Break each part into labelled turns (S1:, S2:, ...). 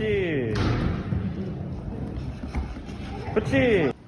S1: 그렇지. 그렇지.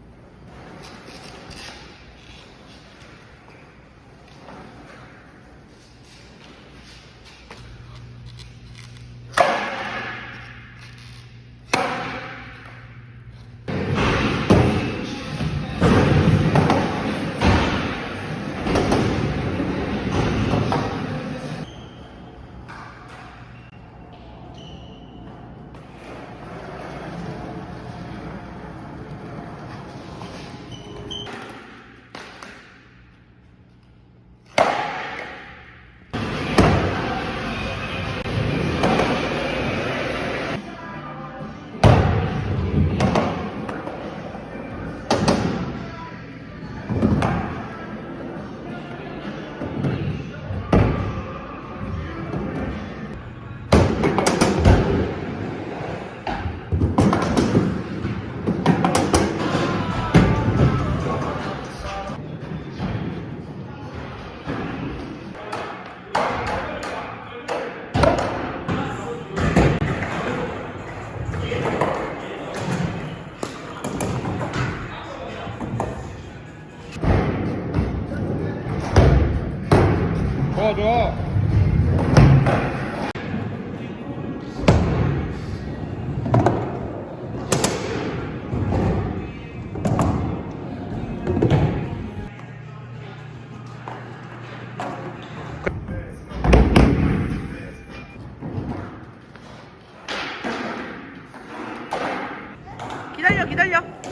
S1: 좋아.
S2: 기다려 기다려